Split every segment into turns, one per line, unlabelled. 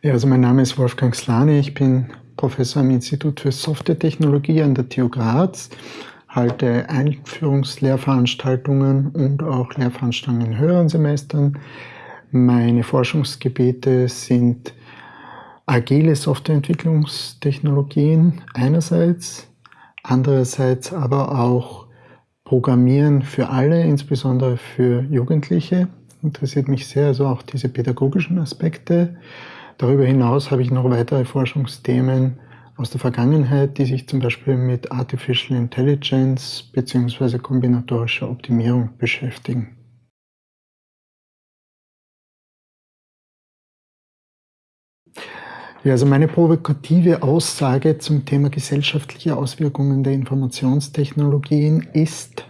Ja, also mein Name ist Wolfgang Slane, ich bin Professor am Institut für Softwaretechnologie an der TU Graz, halte Einführungslehrveranstaltungen und auch Lehrveranstaltungen in höheren Semestern. Meine Forschungsgebiete sind agile Softwareentwicklungstechnologien einerseits, andererseits aber auch Programmieren für alle, insbesondere für Jugendliche. Interessiert mich sehr, also auch diese pädagogischen Aspekte. Darüber hinaus habe ich noch weitere Forschungsthemen aus der Vergangenheit, die sich zum Beispiel mit Artificial Intelligence bzw. kombinatorischer Optimierung beschäftigen. Ja, also meine provokative Aussage zum Thema gesellschaftliche Auswirkungen der Informationstechnologien ist,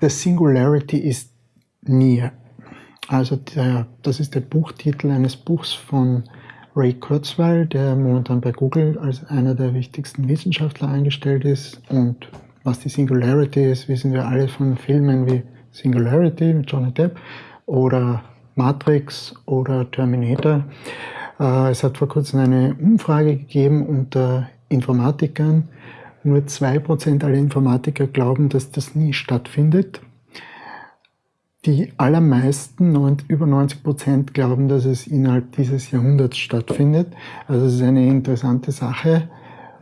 the singularity is near. Also der, das ist der Buchtitel eines Buchs von Ray Kurzweil, der momentan bei Google als einer der wichtigsten Wissenschaftler eingestellt ist. Und was die Singularity ist, wissen wir alle von Filmen wie Singularity mit Johnny Depp oder Matrix oder Terminator. Äh, es hat vor kurzem eine Umfrage gegeben unter Informatikern. Nur 2% aller Informatiker glauben, dass das nie stattfindet. Die allermeisten, über 90 Prozent, glauben, dass es innerhalb dieses Jahrhunderts stattfindet. Also es ist eine interessante Sache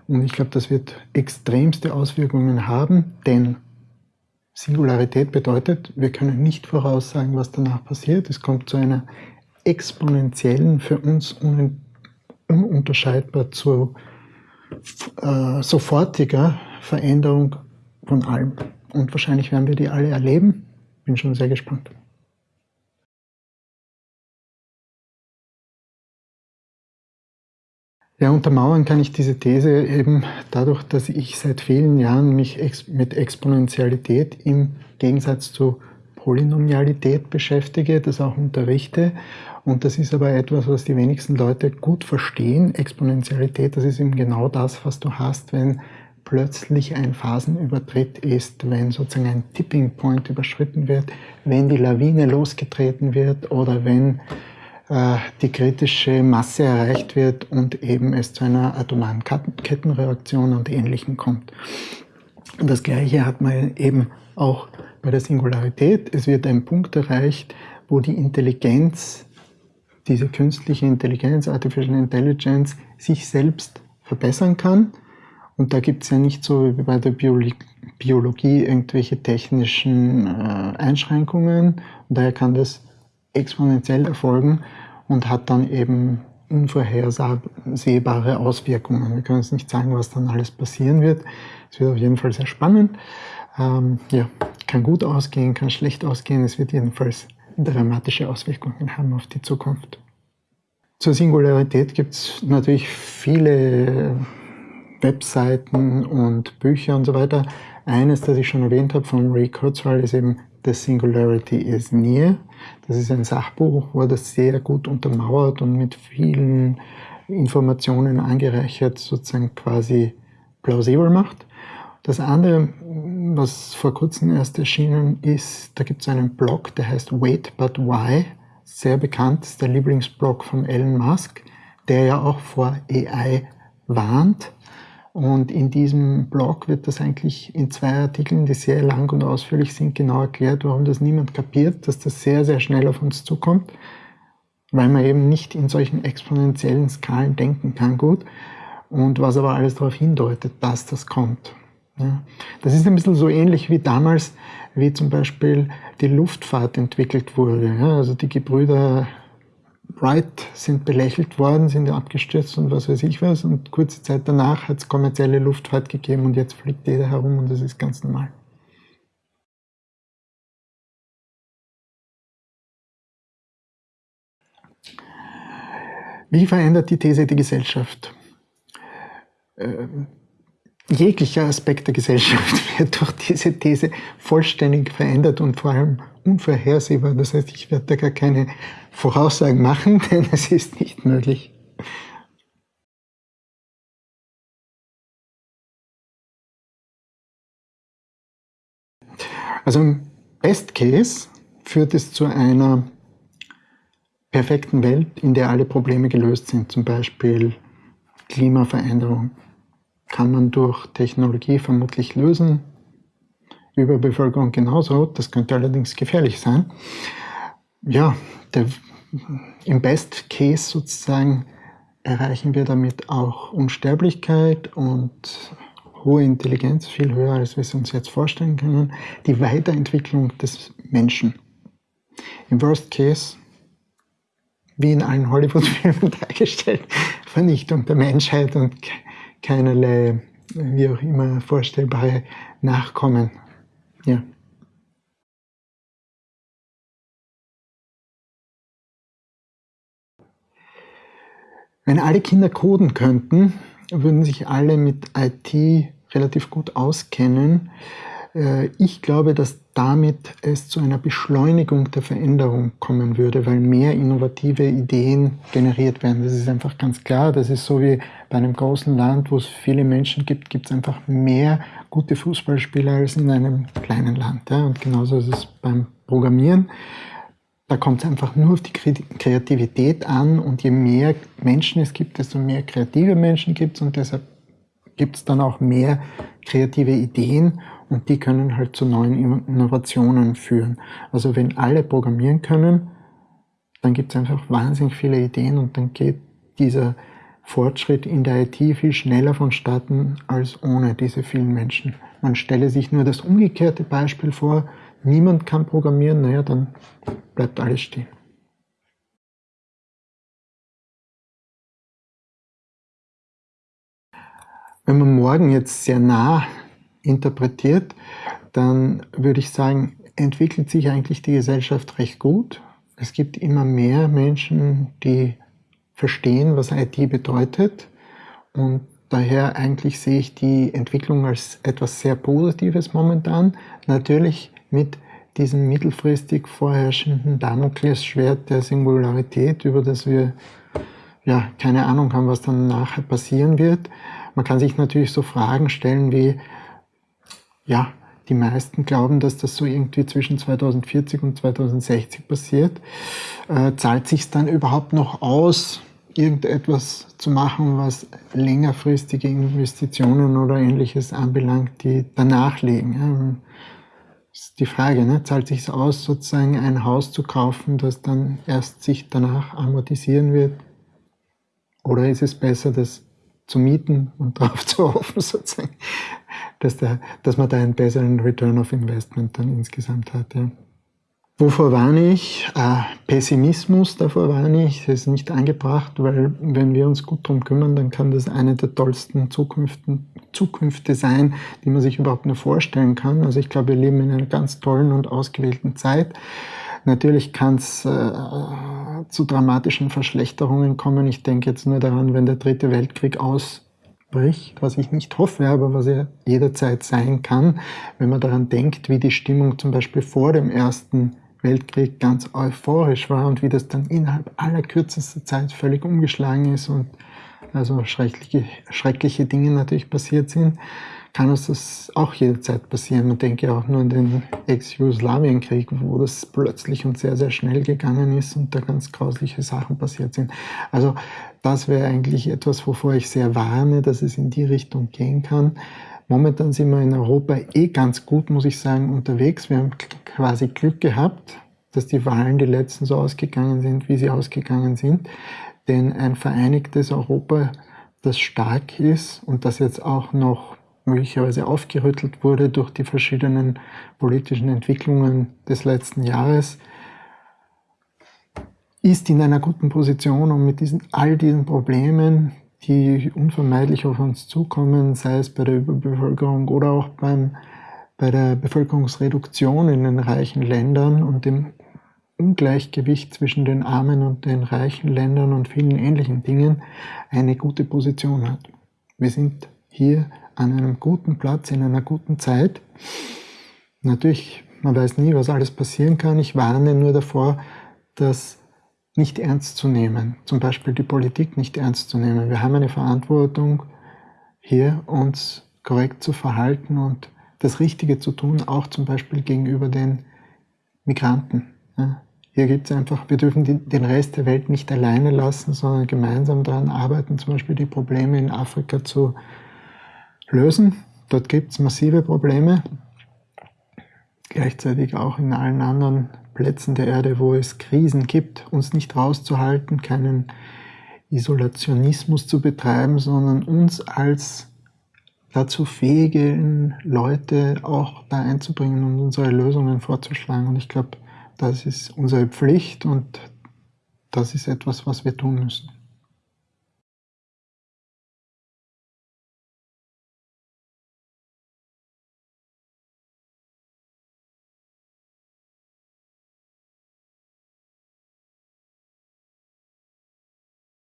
und ich glaube, das wird extremste Auswirkungen haben, denn Singularität bedeutet, wir können nicht voraussagen, was danach passiert. Es kommt zu einer exponentiellen, für uns un ununterscheidbar zu äh, sofortiger Veränderung von allem. Und wahrscheinlich werden wir die alle erleben. Bin schon sehr gespannt. Ja, untermauern kann ich diese These eben dadurch, dass ich seit vielen Jahren mich ex mit Exponentialität im Gegensatz zu Polynomialität beschäftige, das auch unterrichte. Und das ist aber etwas, was die wenigsten Leute gut verstehen. Exponentialität, das ist eben genau das, was du hast, wenn plötzlich ein Phasenübertritt ist, wenn sozusagen ein Tipping Point überschritten wird, wenn die Lawine losgetreten wird oder wenn äh, die kritische Masse erreicht wird und eben es zu einer atomaren Kettenreaktion und Ähnlichem kommt. Und das Gleiche hat man eben auch bei der Singularität. Es wird ein Punkt erreicht, wo die Intelligenz, diese künstliche Intelligenz, Artificial Intelligence, sich selbst verbessern kann und da gibt es ja nicht so wie bei der Biologie irgendwelche technischen äh, Einschränkungen. Und daher kann das exponentiell erfolgen und hat dann eben unvorhersehbare Auswirkungen. Wir können jetzt nicht sagen, was dann alles passieren wird. Es wird auf jeden Fall sehr spannend. Ähm, ja, kann gut ausgehen, kann schlecht ausgehen. Es wird jedenfalls dramatische Auswirkungen haben auf die Zukunft. Zur Singularität gibt es natürlich viele Webseiten und Bücher und so weiter. Eines, das ich schon erwähnt habe von Ray Kurzweil, ist eben The Singularity is Near. Das ist ein Sachbuch, wo das sehr gut untermauert und mit vielen Informationen angereichert sozusagen quasi plausibel macht. Das andere, was vor kurzem erst erschienen ist, da gibt es einen Blog, der heißt Wait But Why, sehr bekannt, ist der Lieblingsblog von Elon Musk, der ja auch vor AI warnt. Und in diesem Blog wird das eigentlich in zwei Artikeln, die sehr lang und ausführlich sind, genau erklärt, warum das niemand kapiert, dass das sehr, sehr schnell auf uns zukommt, weil man eben nicht in solchen exponentiellen Skalen denken kann gut und was aber alles darauf hindeutet, dass das kommt. Ja. Das ist ein bisschen so ähnlich wie damals, wie zum Beispiel die Luftfahrt entwickelt wurde. Ja. Also die Gebrüder Wright sind belächelt worden, sind abgestürzt und was weiß ich was. Und kurze Zeit danach hat es kommerzielle Luftfahrt gegeben und jetzt fliegt jeder herum und das ist ganz normal. Wie verändert die These die Gesellschaft? Ähm, jeglicher Aspekt der Gesellschaft wird durch diese These vollständig verändert und vor allem unvorhersehbar. Das heißt, ich werde da gar keine Voraussagen machen, denn es ist nicht möglich. Also im Best Case führt es zu einer perfekten Welt, in der alle Probleme gelöst sind, zum Beispiel Klimaveränderung, kann man durch Technologie vermutlich lösen. Überbevölkerung genauso, das könnte allerdings gefährlich sein. Ja, der, im Best Case sozusagen erreichen wir damit auch Unsterblichkeit und hohe Intelligenz, viel höher, als wir es uns jetzt vorstellen können, die Weiterentwicklung des Menschen. Im Worst Case, wie in allen Hollywood-Filmen dargestellt, Vernichtung der Menschheit und keinerlei, wie auch immer, vorstellbare Nachkommen. Ja. Wenn alle Kinder coden könnten, würden sich alle mit IT relativ gut auskennen. Äh, ich glaube, dass damit es zu einer Beschleunigung der Veränderung kommen würde, weil mehr innovative Ideen generiert werden. Das ist einfach ganz klar. Das ist so wie bei einem großen Land, wo es viele Menschen gibt, gibt es einfach mehr gute Fußballspieler als in einem kleinen Land. Und genauso ist es beim Programmieren. Da kommt es einfach nur auf die Kreativität an und je mehr Menschen es gibt, desto mehr kreative Menschen gibt es und deshalb gibt es dann auch mehr kreative Ideen und die können halt zu neuen Innovationen führen. Also wenn alle programmieren können, dann gibt es einfach wahnsinnig viele Ideen und dann geht dieser Fortschritt in der IT viel schneller vonstatten als ohne diese vielen Menschen. Man stelle sich nur das umgekehrte Beispiel vor, niemand kann programmieren, naja, dann bleibt alles stehen. Wenn man morgen jetzt sehr nah interpretiert, dann würde ich sagen, entwickelt sich eigentlich die Gesellschaft recht gut. Es gibt immer mehr Menschen, die verstehen, was IT bedeutet und daher eigentlich sehe ich die Entwicklung als etwas sehr Positives momentan. Natürlich mit diesem mittelfristig vorherrschenden Damoklesschwert der Singularität, über das wir ja keine Ahnung haben, was dann nachher passieren wird. Man kann sich natürlich so Fragen stellen wie, ja, die meisten glauben, dass das so irgendwie zwischen 2040 und 2060 passiert. Äh, zahlt sich dann überhaupt noch aus, irgendetwas zu machen, was längerfristige Investitionen oder ähnliches anbelangt, die danach liegen? Ja? ist die Frage, ne? zahlt sich aus, sozusagen ein Haus zu kaufen, das dann erst sich danach amortisieren wird? Oder ist es besser, das zu mieten und darauf zu hoffen, sozusagen, dass, der, dass man da einen besseren Return of Investment dann insgesamt hat? Ja? Wovor warne ich? Äh, Pessimismus, davor warne ich. Das ist nicht angebracht, weil wenn wir uns gut darum kümmern, dann kann das eine der tollsten Zukünften, Zukünfte sein, die man sich überhaupt nur vorstellen kann. Also ich glaube, wir leben in einer ganz tollen und ausgewählten Zeit. Natürlich kann es äh, zu dramatischen Verschlechterungen kommen. Ich denke jetzt nur daran, wenn der dritte Weltkrieg ausbricht, was ich nicht hoffe, aber was er jederzeit sein kann, wenn man daran denkt, wie die Stimmung zum Beispiel vor dem ersten Weltkrieg ganz euphorisch war und wie das dann innerhalb aller kürzester Zeit völlig umgeschlagen ist und also schreckliche, schreckliche Dinge natürlich passiert sind, kann uns das auch jederzeit passieren. Man denke auch nur an den Ex-Jugoslawienkrieg, wo das plötzlich und sehr, sehr schnell gegangen ist und da ganz grausliche Sachen passiert sind. Also das wäre eigentlich etwas, wovor ich sehr warne, dass es in die Richtung gehen kann. Momentan sind wir in Europa eh ganz gut, muss ich sagen, unterwegs. Wir haben quasi Glück gehabt, dass die Wahlen die letzten so ausgegangen sind, wie sie ausgegangen sind. Denn ein vereinigtes Europa, das stark ist und das jetzt auch noch möglicherweise aufgerüttelt wurde durch die verschiedenen politischen Entwicklungen des letzten Jahres, ist in einer guten Position, um mit diesen, all diesen Problemen, die unvermeidlich auf uns zukommen, sei es bei der Überbevölkerung oder auch beim, bei der Bevölkerungsreduktion in den reichen Ländern und dem Ungleichgewicht zwischen den armen und den reichen Ländern und vielen ähnlichen Dingen eine gute Position hat. Wir sind hier an einem guten Platz, in einer guten Zeit. Natürlich, man weiß nie, was alles passieren kann. Ich warne nur davor, dass nicht ernst zu nehmen, zum Beispiel die Politik nicht ernst zu nehmen. Wir haben eine Verantwortung, hier uns korrekt zu verhalten und das Richtige zu tun, auch zum Beispiel gegenüber den Migranten. hier gibt es einfach, wir dürfen die, den Rest der Welt nicht alleine lassen, sondern gemeinsam daran arbeiten, zum Beispiel die Probleme in Afrika zu lösen. Dort gibt es massive Probleme. Gleichzeitig auch in allen anderen Plätzen der Erde, wo es Krisen gibt, uns nicht rauszuhalten, keinen Isolationismus zu betreiben, sondern uns als dazu fähigen Leute auch da einzubringen und unsere Lösungen vorzuschlagen. Und ich glaube, das ist unsere Pflicht und das ist etwas, was wir tun müssen.